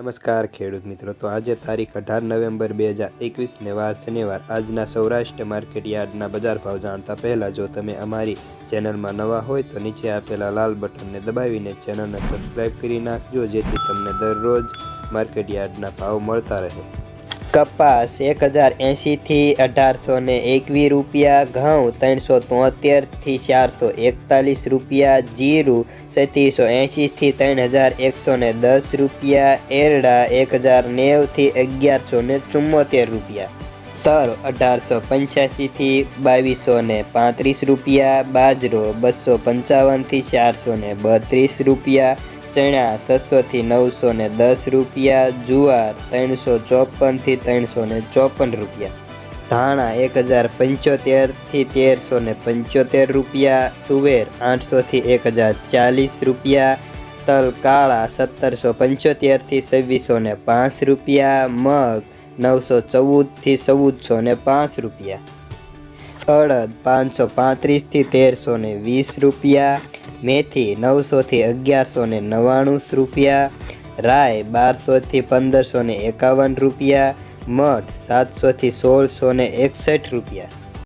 નમસ્કાર ખેડૂત મિત્રો, તો આજે તારીખ અઢાર નવેમ્બર બે હજાર એકવીસને વાર શનિવાર. આજના સૌરાષ્ટ્ર માર્કેટ યાર્ડના બજાર ભાવ જાણતા પહેલાં જો તમે અમારી ચેનલમાં નવા હોય તો નીચે આપેલા લાલ બટનને દબાવીને ચેનલને સબસ્ક્રાઈબ કરી નાખજો, જેથી તમને દરરોજ માર્કેટ યાર્ડના ભાવ મળતા રહે. કપાસ એક હજાર એંશીથી અઢારસો ને એકવીસ રૂપિયા, ઘઉં ત્રણસો તોતેરથી ચારસો એકતાલીસ રૂપિયા, જીરું સત્રીસો એંશીથી ત્રણ હજાર એકસો ને દસ રૂપિયા, એરડા એક હજાર નેવથી અગિયારસો ને ચુમ્મોતેર રૂપિયા. તલ અઢારસો પંચ્યાસીથી બાવીસો ને પાંત્રીસ રૂપિયા, બાજરો બસો પંચાવનથી ચારસો ને બત્રીસ રૂપિયા ચણા છસોથી નવસો ને દસ રૂપિયા, જુવાર ત્રણસો ચોપનથી ત્રણસો ને ચોપન રૂપિયા, ધાણા એક હજાર પંચોતેરથી તેરસો ને પંચોતેર રૂપિયા, તુવેર આઠસોથી એક હજાર ચાલીસ રૂપિયા, તલ કાળા સત્તરસો પંચોતેરથી છવ્વીસો ને પાંચ રૂપિયા, મગ નવસો ચૌદથી ચૌદસો ને પાંચ રૂપિયા, અડદ પાંચસો પાંત્રીસથી તેરસો ને વીસ રૂપિયા મેથી નવસોથી અગિયારસો ને નવ્વાણું રૂપિયા, રાય બારસોથી પંદરસો ને એકાવન રૂપિયા, મઠ સાતસોથી સોળસો ને એકસઠ રૂપિયા.